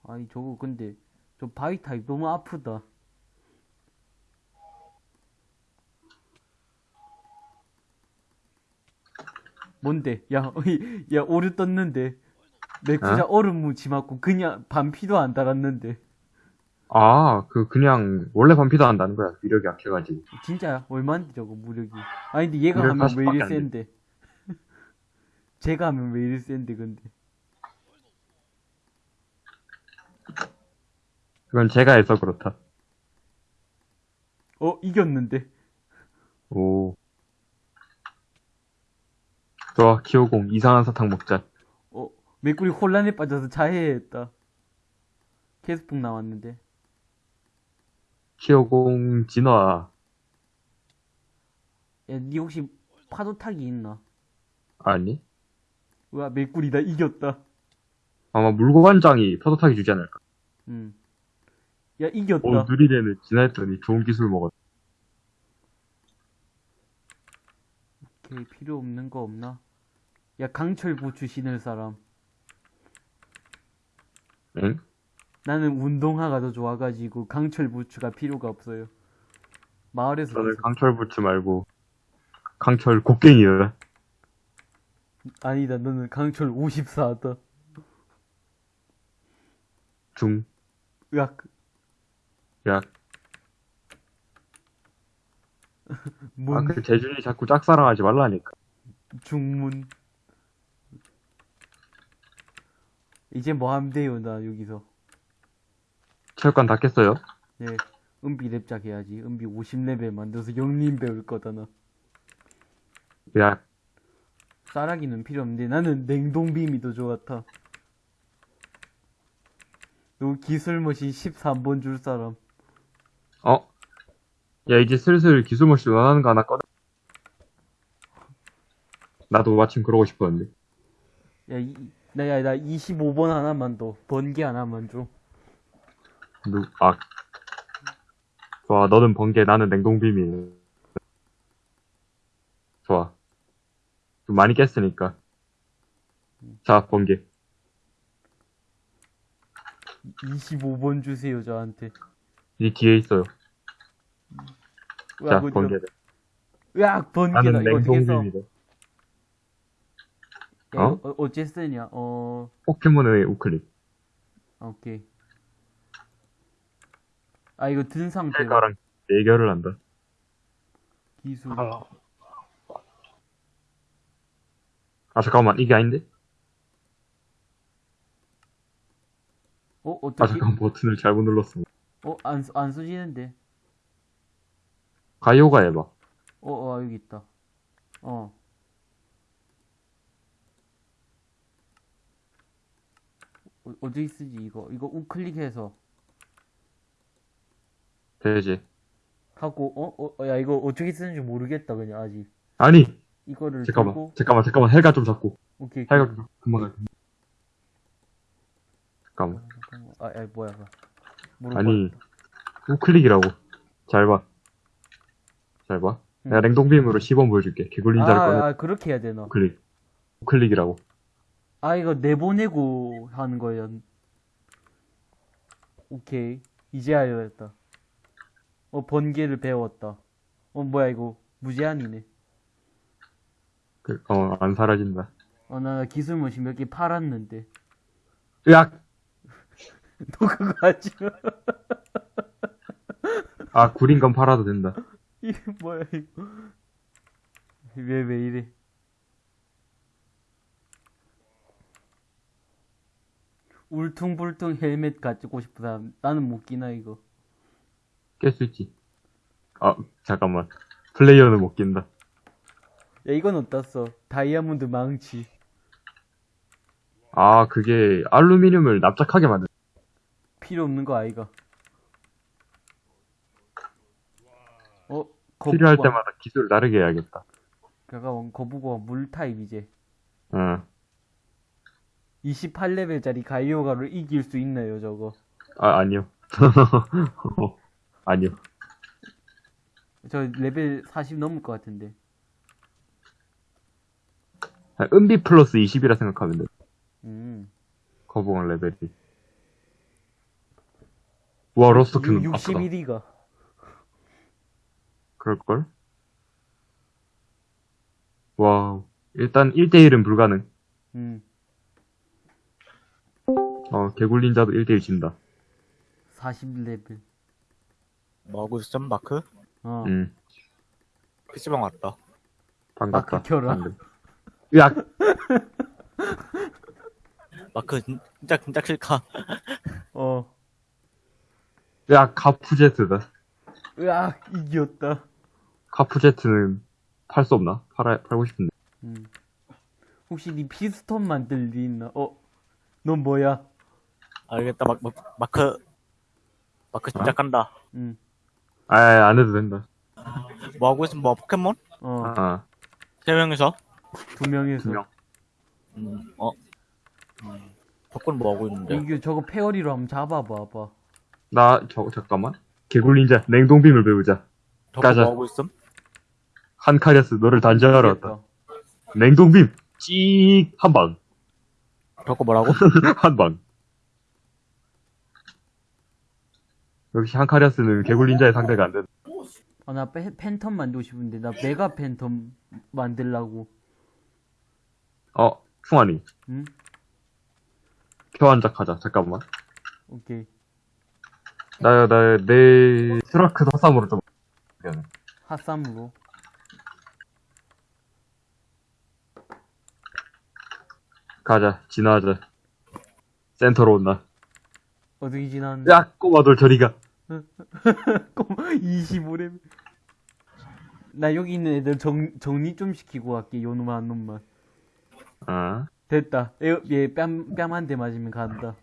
아니 저거 근데 저 바위 타입 너무 아프다 뭔데 야 야 오류 떴는데 맥주자 얼음 묻지 맞고 그냥 반피도 안 달았는데 아, 그, 그냥, 원래 반피도 한다는 거야. 위력이 약해가지고. 진짜야? 얼마인데 저거 무력이? 아니 근데 얘가 하면 왜 40밖에 이리 안 돼. 센데? 제가 하면 왜 이리 센데 근데? 그건 제가 해서 그렇다. 어 이겼는데? 오. 좋아, 키오공. 이상한 사탕 먹자. 어 맥구리 혼란에 빠져서 자해했다. 캐스풍 나왔는데. 키오공, 진화. 야, 니 혹시 파도 타기 있나? 아니? 와 맥구리 나 이겼다. 아마 물고관장이 파도 타기 주지 않을까. 음. 야 이겼다. 오, 느리래는 진화했더니 좋은 기술 먹었. 오케이 필요 없는 거 없나? 야 강철 부추 신을 사람. 응? 나는 운동화가 더 좋아가지고 강철 부추가 필요가 없어요. 마을에서 저는 강철 부츠 말고, 강철 곡괭이야. 아니다 너는 강철 54다. 중, 으악 약. 문 아, 그 재준이 자꾸 짝사랑하지 말라니까. 중문 이제 뭐 하면 돼요 나 여기서 체육관 다 깼어요? 네 은비 랩작 해야지 은비 50레벨 만들어서 영림 배울 거다 나 약. 쌀아기는 필요 없는데 나는 냉동빔이 더 좋았다 너 기술머신 13번 줄 사람 어? 야, 이제 슬슬 기술모씨 원하는 거 하나 꺼내. 나도 마침 그러고 싶었는데. 야, 이, 나, 야, 나 25번 하나만 더 번개 하나만 줘 누, 아. 좋아, 너는 번개, 나는 냉동빔이. 좋아. 좀 많이 깼으니까. 자, 번개. 25번 주세요 저한테 이 뒤에 있어요. 자, 번개다. 으악 번개다 나는. 야, 어? 이거 어, 어째 쓰냐 어 포켓몬의 우클릭. 아, 오케이. 아, 이거 든 상태로 헬가랑 대결을 한다. 기술. 아, 잠깐만, 이게 아닌데? 어, 아, 어떻게? 잠깐 버튼을 잘못 눌렀어. 어, 안, 쓰- 안 쓰지는데. 가요가 해봐. 어, 어, 여기 있다. 어. 어, 어디 쓰지, 이거? 이거 우클릭해서 되지. 하고, 어? 어, 어, 야, 이거 어떻게 쓰는지 모르겠다, 그냥, 아직. 아니! 이거를 잠깐만, 들고, 잠깐만, 잠깐만, 헬가 좀 잡고. 오케이. 헬가 좀 잡고. 금방 가. 잠깐만. 잠깐만. 아, 야, 뭐야. 아니, 우클릭이라고. 잘 봐. 잘 봐. 응. 내가 냉동빔으로 시범 보여줄게. 개굴린 자를 꺼내. 아, 아, 그렇게 해야 되나? 우클릭. 우클릭이라고. 아, 이거 내보내고 하는 거예요. 오케이. 이제 알겠다. 어, 번개를 배웠다. 어, 뭐야, 이거. 무제한이네. 그, 어, 안 사라진다. 어, 나 기술 머신 몇 개 팔았는데. 으악! 너 그거 하지 마. 아, 구린 건 팔아도 된다. 이게 뭐야, 이거. 왜, 왜 이래. 울퉁불퉁 헬멧 가지고 사람. 나는 못 끼나, 이거. 깰 수 있지. 아, 잠깐만. 플레이어는 못 낀다. 야, 이건 써? 다이아몬드 망치. 아, 그게 알루미늄을 납작하게 만든. 필요 없는 거 아이가? 어? 필요할 거북왕. 때마다 기술을 다르게 해야겠다. 그가 거북어 물 타입이지. 응. 28레벨짜리 가이오가를 이길 수 있나요, 저거? 아, 아니요. 어, 아니요. 저 레벨 40 넘을 것 같은데. 아, 은비 플러스 20이라 생각하면 돼. 음. 거북왕 레벨이. 와, 아프다. 61위가. 그럴걸? Wow. 일단 1대1은 불가능. 음. 어, 개굴린자도 1대1 진다. 40레벨. 뭐하고 있었죠, 마크? 어. 응. PC방 왔다. 반갑다. 마크 켜라. 방금. 야, 마크, 진- 진짜, 진짜 싫다. 어. 야, 가푸제트다. 으악, 이겼다. 카푸제트는 팔 수 없나? 팔아, 팔고 싶은데. 음. 혹시 니 피스톤 만들 리 있나? 어? 넌 뭐야? 알겠다, 마, 마, 마크. 마크 진짜 어? 간다. 음. 아, 안 해도 된다. 뭐 하고 있으면 뭐, 포켓몬? 어. 아, 세 명이서? 두 명에서. 두 명. 음, 어. 음, 덕분 뭐 하고 있는데? 이게 저거 페어리로 한번 잡아봐봐. 나, 저, 잠깐만. 개굴린자, 냉동빔을 배우자. 덕분 가자. 뭐하고 있음? 한카리아스, 너를 단죄하러 왔다. 이겼다. 냉동빔! 찍! 한 방. 덕분 뭐라고? 한 방. 역시 한카리아스는 개굴린자의 상대가 안 된다. 아, 나 페, 팬텀 만들고 싶은데, 나 메가 팬텀 만들라고. 어, 풍환이. 응? 교환작 하자. 잠깐만. 오케이. 나, 나, 내, 스라크 사삼으로 좀. 핫삼으로. 가자. 진화하자. 센터로 온나. 어떻게 지났는데? 야, 꼬마돌 저리가. 25레벨. 나 여기 있는 애들 정, 정리 좀 시키고 갈게, 요 놈만, 한 놈만. 아, 됐다. 에, 얘 뺨, 뺨 한 대 맞으면 간다.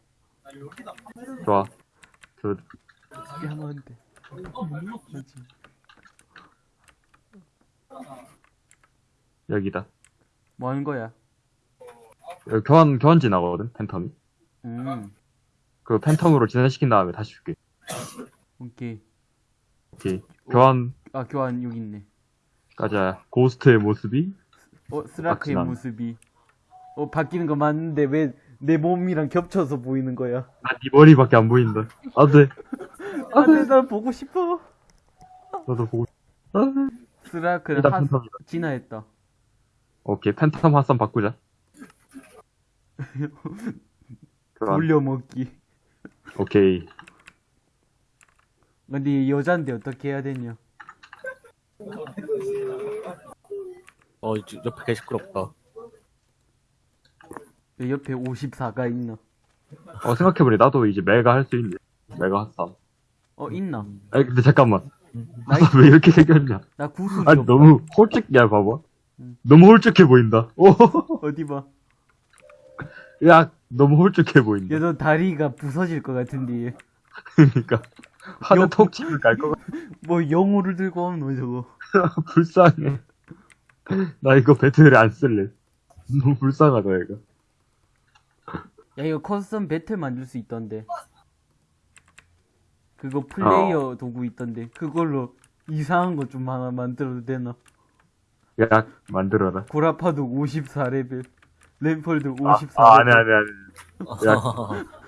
좋아. 저, 뺨 한 대. 여기다. 뭐 하는 거야? 여기 교환, 교환 진화거든, 팬텀이. 음, 그 팬텀으로 진화시킨 다음에 다시 줄게. 오케이. 오케이. 교환, 아, 교환 여기 있네. 가자. 고스트의 모습이 어, 스라크의 박진환. 모습이. 어, 바뀌는 거 맞는데 왜 내 몸이랑 겹쳐서 보이는 거야? 나 네 머리밖에 안 보인다. 안 돼. 아, 네, 나 보고 싶어. 나도 보고, 아, 스라크는 일단 하. 진화했다. 오케이. 팬텀 핫선 바꾸자. 교환. 돌려먹기. 오케이. 근데 이 여잔데 어떻게 해야 되냐? 어, 옆에 개 시끄럽다. 왜 옆에 54가 있나? 어, 생각해보니 나도 이제 메가 할 수 있네. 메가 핫삼. 어, 있나? 아니, 근데 잠깐만. 나, 핫삼 왜 이렇게 생겼냐? 나 구슬이 아니, 없다. 너무 홀쭉, 야, 봐봐. 음. 너무 홀쭉해 보인다. 오, 어디 봐. 야, 너무 홀쭉해 보인다. 야, 너 다리가 부서질 것 같은데. 그러니까. 하늘 치면 갈것 같아. 뭐 영호를 들고 오는 저거. 불쌍해. 나 이거 battle에 안 쓸래. 너무 불쌍하다, 얘가. 야, 이거 custom battle 만들 수 있던데. 그거 플레이어 도구 있던데. 그걸로 이상한 거 좀 하나 만들어도 되나? 야, 만들어라. 고라파덕 54레벨. 램펄도 아, 54레벨. 아, 아니, 아니, 아니. 야,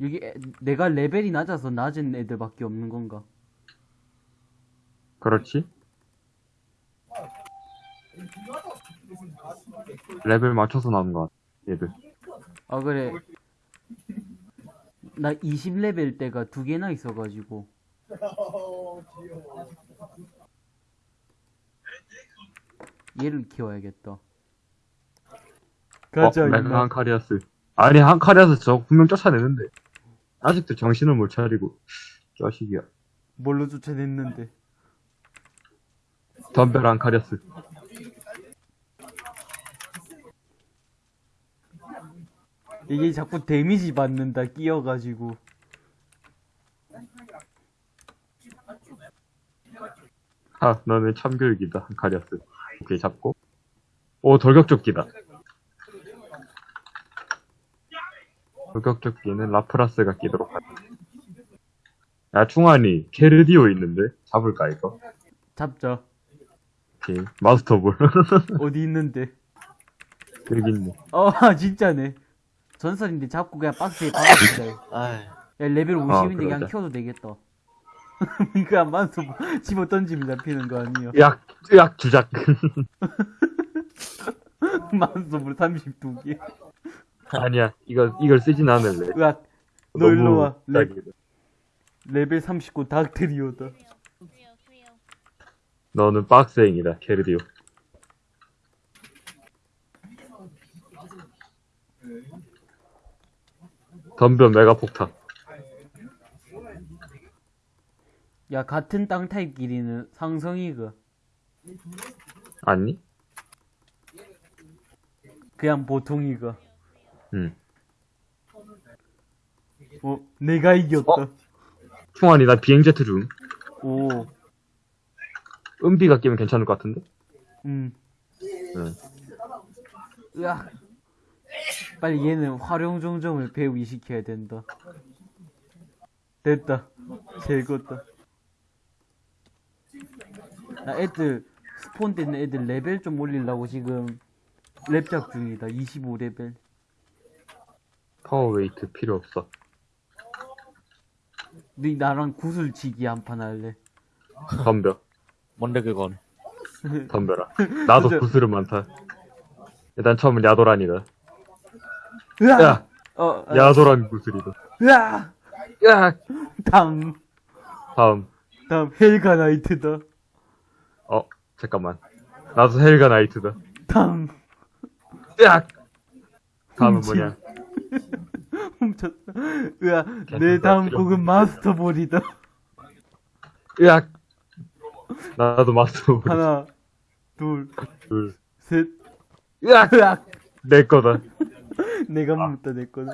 여기 애- 내가 레벨이 낮아서 낮은 애들밖에 없는 건가? 그렇지. 레벨 맞춰서 나온 것 같아, 얘들. 아 그래 나 20레벨 때가 두 개나 있어가지고 얘를 키워야겠다 가자 어, 메가 임마 한카리아스. 아니, 한 카리아스 저 분명 쫓아내는데. 아직도 정신을 못 차리고 자식이야. 뭘로 쫓아냈는데? 덤벨 안 가렸어. 이게 자꾸 데미지 받는다 끼어가지고. 하 너네 참교육이다. 가렸어. 오케이 잡고. 오 돌격조끼다. 돌격조끼는 라프라스가 끼도록 하자. 야, 충환이, 케르디오 있는데? 잡을까, 이거? 잡자. 오케이. 마스터볼. 어디 있는데? 여기 있네. 어, 진짜네. 전설인데 잡고 그냥 박스에 박아주자. 야, 레벨 50인데 그냥 그러자. 키워도 되겠다. 이거 안 맞서 집어 던지면 잡히는 거 아니야? 으악, 으악, 주작. 만sob으로 32개. 아니야, 이거, 이걸 쓰진 않을래. 으악, 너 일로 와. 레, 주작이다. 레벨 39 닥트리오다. 너는 박스행이다, 케르디오. 덤벼 메가폭탄. 야, 같은 땅 타입끼리는 상성이가. 아니? 그냥 보통이가. 응. 어, 내가 이겼다. 어? 충환이 나 비행제트 줌. 오, 은비가 끼면 괜찮을 것 같은데? 음. 응. 으악. 빨리 얘는 활용 종점을 배우시켜야 된다. 됐다. 제거다. 나 애들, spawn 되는 애들 레벨 좀 올리려고 지금 렙작 중이다. 25레벨. Power Weight 필요 없어. 너 나랑 구슬치기 한 판 할래? 덤벼. 뭔데 그건? 덤벼라. 나도 그죠? 구슬은 많다. 일단 처음은 야도란이다. 으악! 야! 어, 아, 야도란 구슬이다. 으악! 야! 다음, 다음. 다음, 헬가 나이트다. 어, 잠깐만. 나도 헬가 나이트다. 다음, 야! 다음은. 뭐냐? 훔쳤다. 으악, 내 다음 곡은 마스터볼이다. 으악! 나도 마스터 하나, 둘, 둘. 셋, 으악! 으악! 내 거다. 내가 묻다 내 거다.